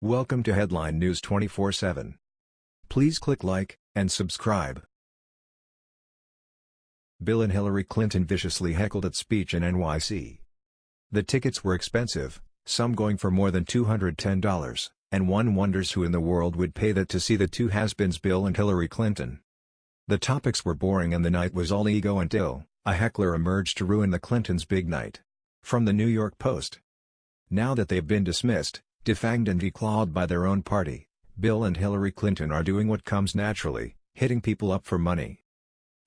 Welcome to Headline News 24/7. Please click like and subscribe. Bill and Hillary Clinton viciously heckled at speech in NYC. The tickets were expensive, some going for more than $210, and one wonders who in the world would pay that to see the two has-beens Bill and Hillary Clinton. The topics were boring and the night was all ego until, a heckler emerged to ruin the Clintons' big night. From the New York Post. Now that they've been dismissed, defanged and declawed by their own party, Bill and Hillary Clinton are doing what comes naturally, hitting people up for money.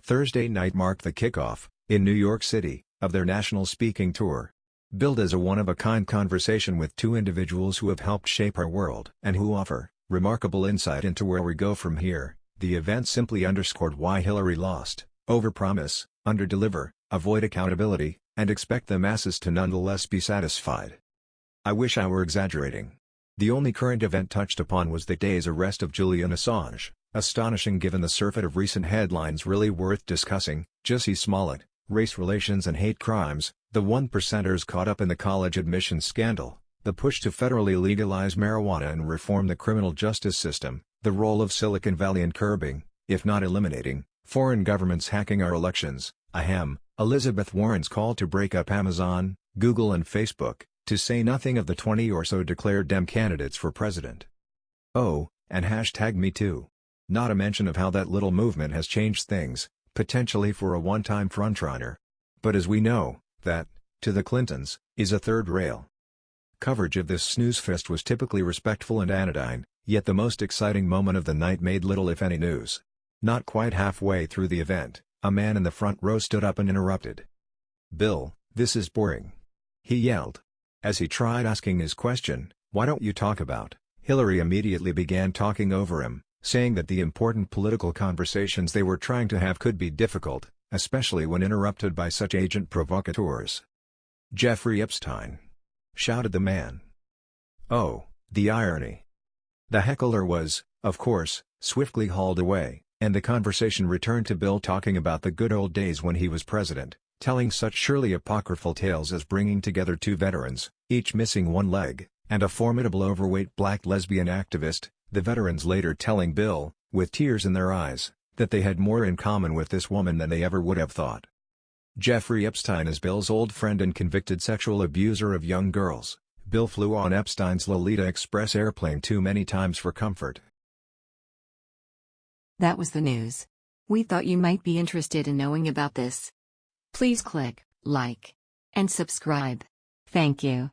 Thursday night marked the kickoff, in New York City, of their national speaking tour. Billed as a one-of-a-kind conversation with two individuals who have helped shape our world and who offer remarkable insight into where we go from here, the event simply underscored why Hillary lost, overpromise, underdeliver, avoid accountability, and expect the masses to nonetheless be satisfied. I wish I were exaggerating. The only current event touched upon was the day's arrest of Julian Assange, astonishing given the surfeit of recent headlines really worth discussing, Jussie Smollett, race relations and hate crimes, the one percenters caught up in the college admissions scandal, the push to federally legalize marijuana and reform the criminal justice system, the role of Silicon Valley in curbing, if not eliminating, foreign governments hacking our elections, ahem, Elizabeth Warren's call to break up Amazon, Google and Facebook, to say nothing of the 20 or so declared Dem candidates for president. Oh, and hashtag me too. Not a mention of how that little movement has changed things, potentially for a one-time frontrunner. But as we know, that, to the Clintons, is a third rail. Coverage of this snooze fest was typically respectful and anodyne, yet the most exciting moment of the night made little if any news. Not quite halfway through the event, a man in the front row stood up and interrupted. Bill, this is boring. He yelled. As he tried asking his question, why don't you talk about, Hillary immediately began talking over him, saying that the important political conversations they were trying to have could be difficult, especially when interrupted by such agent provocateurs. Jeffrey Epstein! shouted the man. Oh, the irony. The heckler was, of course, swiftly hauled away, and the conversation returned to Bill talking about the good old days when he was president, telling such surely apocryphal tales as bringing together two veterans, each missing one leg, and a formidable overweight black lesbian activist, the veterans later telling Bill, with tears in their eyes, that they had more in common with this woman than they ever would have thought. Jeffrey Epstein is Bill's old friend and convicted sexual abuser of young girls. Bill flew on Epstein's Lolita Express airplane too many times for comfort. That was the news. We thought you might be interested in knowing about this. Please click like and subscribe. Thank you.